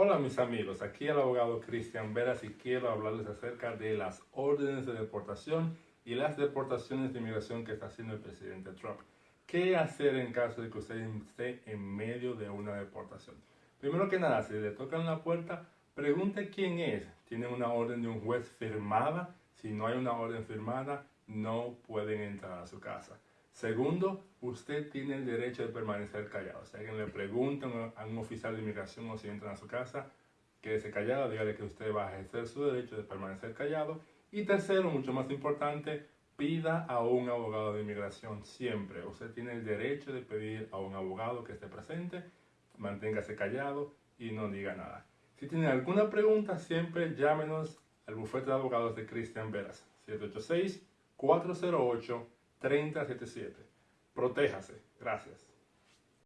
Hola mis amigos, aquí el abogado Cristian Veras y quiero hablarles acerca de las órdenes de deportación y las deportaciones de inmigración que está haciendo el presidente Trump. ¿Qué hacer en caso de que usted esté en medio de una deportación? Primero que nada, si le tocan la puerta, pregunte quién es. ¿Tiene una orden de un juez firmada? Si no hay una orden firmada, no pueden entrar a su casa. Segundo, usted tiene el derecho de permanecer callado. Si alguien le pregunta a un oficial de inmigración o si entran a su casa, quédese callado, dígale que usted va a ejercer su derecho de permanecer callado. Y tercero, mucho más importante, pida a un abogado de inmigración siempre. Usted tiene el derecho de pedir a un abogado que esté presente, manténgase callado y no diga nada. Si tiene alguna pregunta, siempre llámenos al bufete de abogados de Cristian Veras, 786 408 3077. Protéjase. Gracias.